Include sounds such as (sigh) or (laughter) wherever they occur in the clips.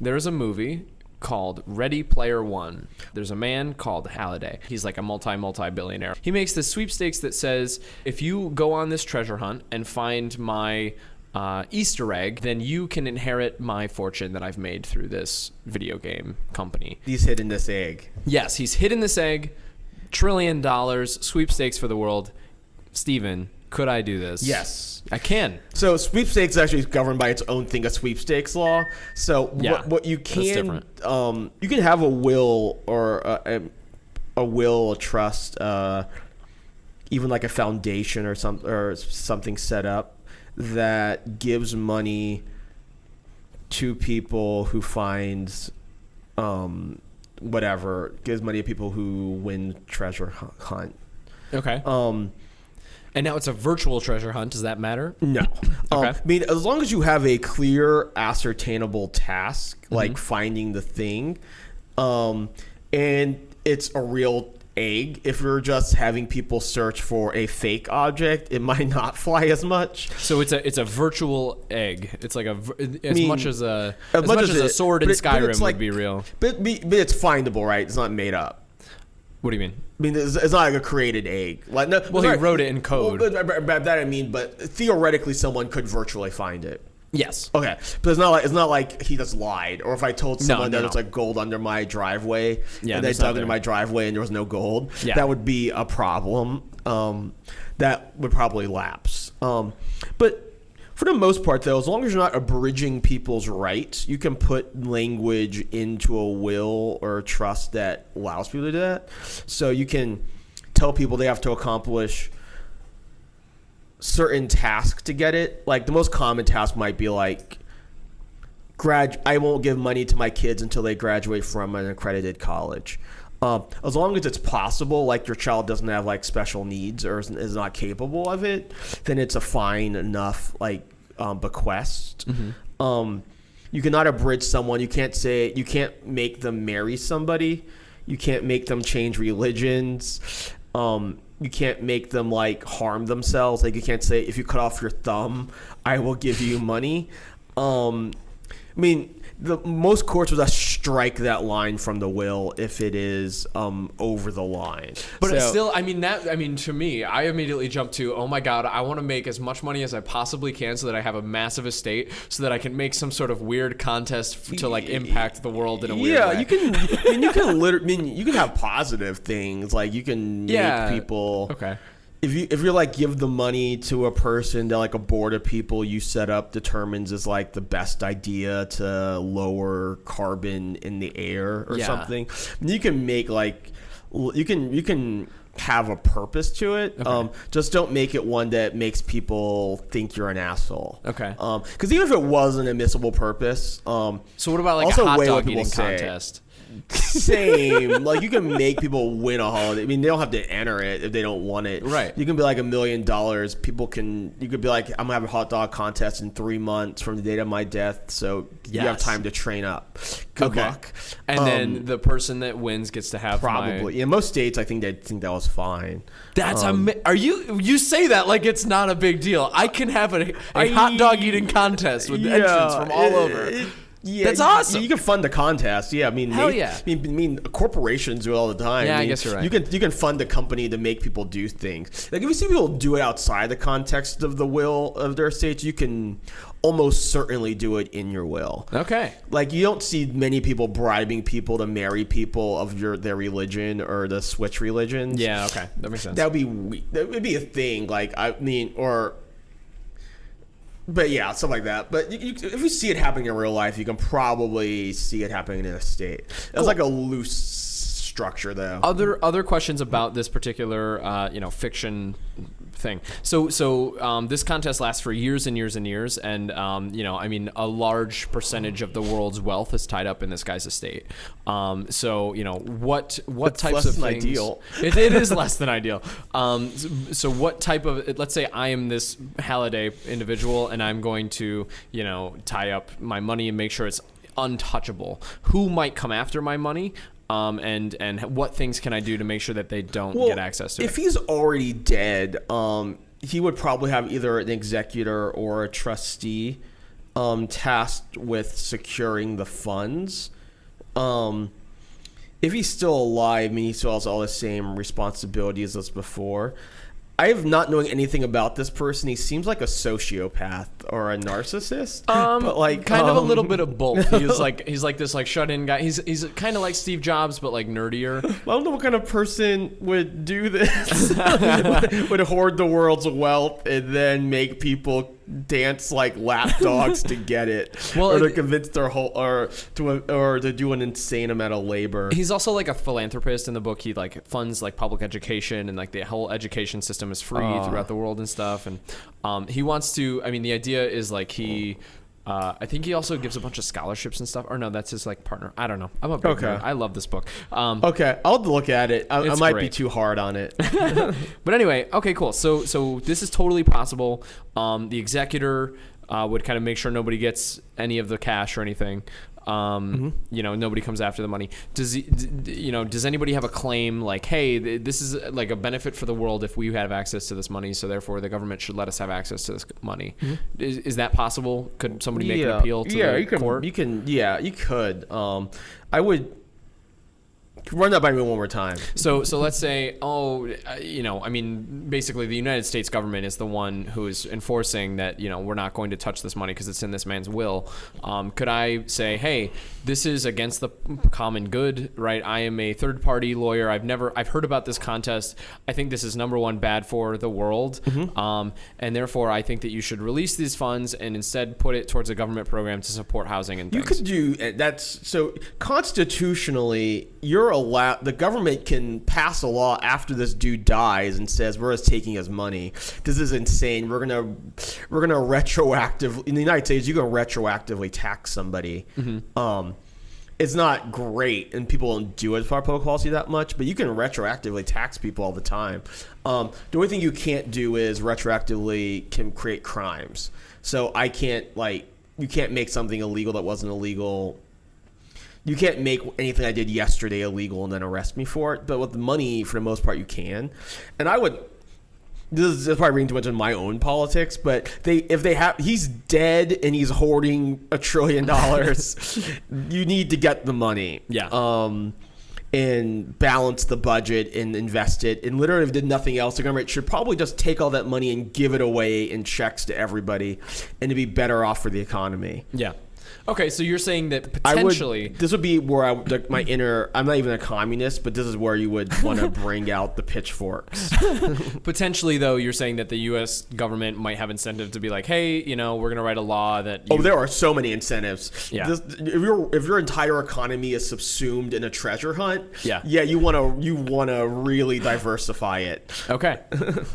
there's a movie called Ready Player One. There's a man called Halliday. He's like a multi multi billionaire. He makes this sweepstakes that says if you go on this treasure hunt and find my uh, Easter egg, then you can inherit my fortune that I've made through this video game company. He's hidden this egg. Yes, he's hidden this egg, trillion dollars, sweepstakes for the world. Steven, could I do this? Yes. I can. So sweepstakes is actually governed by its own thing, a sweepstakes law. So Yeah, what, what you can um, you can have a will or a, a, a will, a trust, uh, even like a foundation or some or something set up that gives money to people who find um, whatever gives money to people who win treasure hunt. Okay. Um, and now it's a virtual treasure hunt. Does that matter? No. (laughs) Um, Okay. I mean, as long as you have a clear, ascertainable task, like finding the thing, um, and it's a real egg. If you're just having people search for a fake object, it (laughs) might not fly as much. So it's a it's a virtual egg. It's like a as mean, much as a as much as as, a sword in it- but Skyrim it's like- would be real. But, but it's findable, right? It's not made up. What do you mean? I mean, it's, it's not like a created egg. Like, no, Well, he wrote it in code. Well, but, but- that I mean, but theoretically, someone could virtually find it. Yes. Okay, but it's not like it's not like he just lied, or if I told someone no, that no. it's like gold under my driveway, Yeah, and they dug into my driveway and there was no gold, Yeah. that would be a problem. Um, that would probably lapse. Um, but for the most part, though, as long as you're not abridging people's rights, you can put language into a will or a trust that allows people to do that. So you can tell people they have to accomplish certain tasks to get it. Like the most common task might be like grad I won't give money to my kids until they graduate from an accredited college. Um, as long as it's possible, like your child doesn't have like special needs or is, is not capable of it, then it's a fine enough like um, bequest. Um, you cannot abridge someone. You can't say you can't make them marry somebody. You can't make them change religions. Um, you can't make them like harm themselves. Like you can't say if you cut off your thumb, I will give you money. Um, I mean, the most courts would just strike that line from the will if it is um, over the line. But So- still, I mean, that, I mean, to me, I immediately jump to, oh my God, I want to make as much money as I possibly can so that I have a massive estate, so that I can make some sort of weird contest to like impact the world in a weird yeah, way. Yeah, you can. I mean, you can literally. I mean, you can have positive things like you can Yeah. make people. Okay. If you if you're like give the money to a person that like a board of people you set up determines is like the best idea to lower carbon in the air or Yeah. something, you can make like you can you can have a purpose to it. Um, just don't make it one that makes people think you're an asshole. Okay. Um, because even if it was an admissible purpose, um, So what about like Also a hot dog eating say. contest? same. (laughs) like you can make people win a holiday. I mean, they don't have to enter it if they don't want it. Right. You can be like a million dollars. People can. You could be like, I'm gonna have a hot dog contest in three months from the date of my death, so you have time to train up. Good Okay. luck. And Um, then the person that wins gets to have my- probably in most states, I think they think that was fine. That's Um, ama- Are you you say that like it's not a big deal? I can have a, a I- hot dog eating contest with entrants from all over. it- yeah, That's awesome. You can fund the contest. Yeah, I mean, Hell yeah. I mean, I mean, corporations do it all the time. Yeah, I mean, guess you're right. You can you can fund a company to make people do things. Like if you see people do it outside the context of the will of their states, you can almost certainly do it in your will. okay. Like you don't see many people bribing people to marry people of your their religion or to switch religions. Yeah. Okay. That makes sense. That would be that would be a thing. Like I mean, or. But yeah, stuff like that. But you, you, if you see it happening in real life, you can probably see it happening in a state. That's like a loose structure, though. other other questions about this particular uh, you know fiction thing. So so um, this contest lasts for years and years and years, and um, you know I mean a large percentage of the world's wealth is tied up in this guy's estate. Um, so you know what what It's types less of than things? ideal. It, it is less than ideal. Um, so, so what type of let's say I am this Halliday individual, and I'm going to you know tie up my money and make sure it's untouchable. Who might come after my money? Um, and and what things can I do to make sure that they don't Well, get access to if it? he's already dead, um, he would probably have either an executor or a trustee. um, tasked with securing the funds. Um, if he's still alive, I mean, he still has all the same responsibilities as before. I have not knowing anything about this person. He seems like a sociopath or a narcissist. Um, but like kind of a um, little bit of both. He's (laughs) like he's like this like shut in guy. He's he's kind of like Steve Jobs, but like nerdier. (laughs) I don't know what kind of person would do this. (laughs) would hoard the world's wealth and then make people dance like lapdogs (laughs) to get it, Well, or to convince their whole, or to or to do an insane amount of labor. He's also like a philanthropist in the book. He like funds like public education and like the whole education system is free Ah. throughout the world and stuff. And um, he wants to. I mean, the idea is like he. Uh, I think he also gives a bunch of scholarships and stuff. Or no, that's his like partner. I don't know. I'm a big Okay. nerd. I love this book. Um, Okay, I'll look at it. I, I might be too hard on it. (laughs) (laughs) But anyway, okay, cool. So so this is totally possible. Um, the executor uh, would kind of make sure nobody gets any of the cash or anything. Um, You know, nobody comes after the money. Does he, you know? Does anybody have a claim like, hey, th- this is uh, like a benefit for the world if we have access to this money, so therefore the government should let us have access to this money? Is, is that possible? Could somebody make an appeal to yeah, the you can, court? You can, yeah, you could. Um, I would run that by me one more time. So, so let's say, oh, uh, you know, I mean, basically, the United States government is the one who is enforcing that, you know, we're not going to touch this money because it's in this man's will. Um, could I say, hey, this is against the common good, right? I am a third-party lawyer. I've never, I've heard about this contest. I think this is number one bad for the world, um, and therefore, I think that you should release these funds and instead put it towards a government program to support housing and You could do uh, that's so constitutionally. You're allowed. The government can pass a law after this dude dies and says we're just taking his money. This is insane. We're gonna we're gonna retroactive in the United States. You can retroactively tax somebody. Um, it's not great, and people don't do it for public policy that much. But you can retroactively tax people all the time. Um, the only thing you can't do is retroactively can create crimes. So I can't like you can't make something illegal that wasn't illegal. You can't make anything I did yesterday illegal and then arrest me for it. But with the money, for the most part, you can. And I would. This is probably reading too much in my own politics, but they if they have he's dead and he's hoarding a trillion dollars, (laughs) you need to get the money. Yeah. Um, and balance the budget and invest it. And literally, if did nothing else, the government should probably just take all that money and give it away in checks to everybody, and to be better off for the economy. yeah. Okay, so you're saying that potentially. would. This would be where I like my inner. I'm not even a communist, but this is where you would (laughs) want to bring out the pitchforks. (laughs) Potentially, though, you're saying that the U.S. government might have incentive to be like, hey, you know, we're going to write a law that. Oh, you, Oh, there are so many incentives. Yeah. This, if your if your entire economy is subsumed in a treasure hunt, Yeah. yeah, you want to you want to really diversify it. Okay.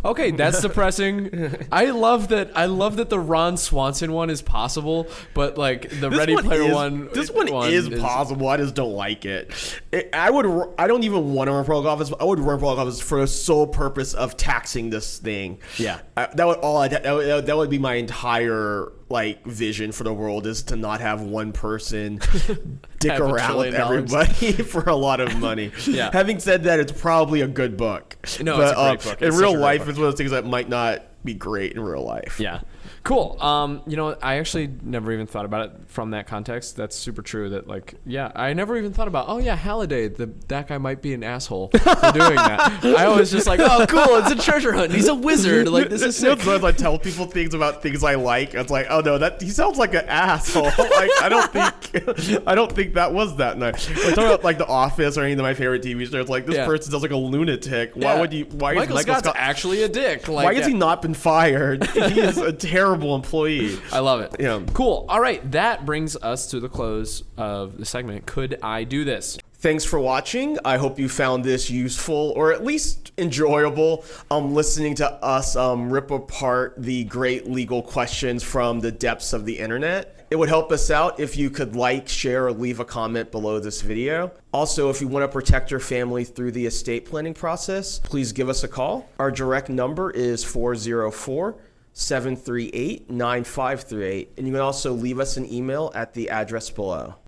Okay, that's depressing. (laughs) I love that. I love that the Ron Swanson one is possible, but like the This Ready one Player is, One. This one, is, possible. I just don't like it. it. I would. I don't even want to run for office. I would run for public office for the sole purpose of taxing this thing. Yeah. I, that would all. That, would, that would be my entire like vision for the world is to not have one person (laughs) dick around with everybody (laughs) for a lot of (laughs) money. Yeah. Having said that, it's probably a good book. No, it's a great um, book. In real such a great life, book. it's one of those things that might not be great in real life. Yeah. Cool. Um, you know, I actually never even thought about it from that context. That's super true. That like, yeah, I never even thought about. Oh yeah, Halliday. The that guy might be an asshole for doing that. (laughs) I was just like, oh cool, it's a treasure hunt. He's a wizard. Like this is sick. sometimes I tell people things about things I like. It's like, oh no, that he sounds like an asshole. (laughs) like I don't think, (laughs) I don't think that was that nice. We're talking about like The Office or any of my favorite TV shows. Like this Yeah. person sounds like a lunatic. Why Yeah. would you? Why Michael, is Michael Scott's Scott? actually a dick. Like, why has he not been fired? he is a terrible employee. I love it. Yeah. Cool. All right, that brings us to the close of the segment. Could I do this? Thanks for watching. I hope you found this useful or at least enjoyable. Um, listening to us um, rip apart the great legal questions from the depths of the internet. It would help us out if you could like, share, or leave a comment below this video. Also, if you want to protect your family through the estate planning process, please give us a call. Our direct number is 404 738 9538. And you can also leave us an email at the address below.